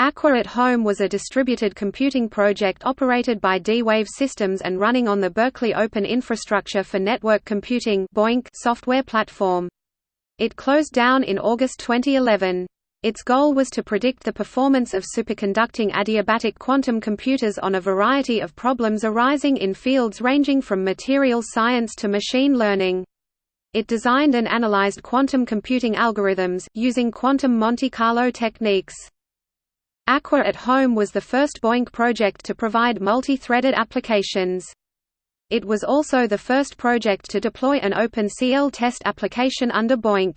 Aqua at Home was a distributed computing project operated by D-Wave Systems and running on the Berkeley Open Infrastructure for Network Computing software platform. It closed down in August 2011. Its goal was to predict the performance of superconducting adiabatic quantum computers on a variety of problems arising in fields ranging from materials science to machine learning. It designed and analyzed quantum computing algorithms, using quantum Monte Carlo techniques. Aqua at Home was the first BOINC project to provide multi-threaded applications. It was also the first project to deploy an OpenCL test application under BOINC.